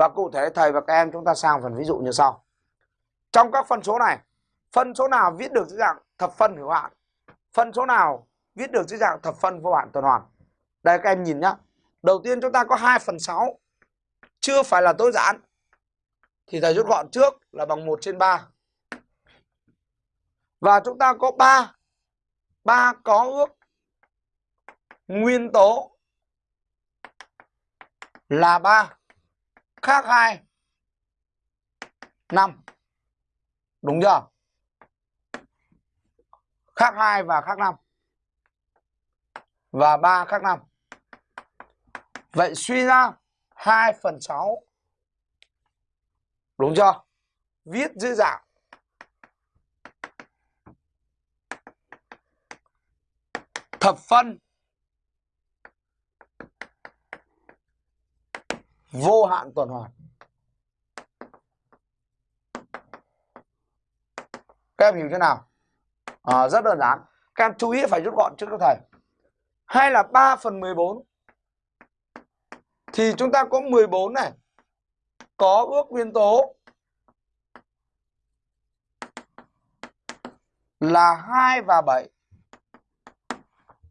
Và cụ thể thầy và các em chúng ta sang phần ví dụ như sau. Trong các phân số này, phân số nào viết được dưới dạng thập phân hữu hạn? Phân số nào viết được dưới dạng thập phân vô hạn tuần hoàn? Đây các em nhìn nhá. Đầu tiên chúng ta có 2 phần 6 chưa phải là tối giản. Thì thầy rút gọn trước là bằng 1 trên 3. Và chúng ta có 3. 3 có ước nguyên tố là 3 khác 2 5 đúng chưa? Khác 2 và khác 5 và 3 khác 5 vậy suy ra 2 phần 6 đúng chưa? Viết dưới dạng. Thập phân. Vô hạn tuần hoàn. Các em hiểu thế nào? À, rất đơn giản. Các em chú ý phải rút gọn trước các thầy. Hay là 3 phần 14 thì chúng ta có 14 này. Có ước nguyên tố là 2 và 7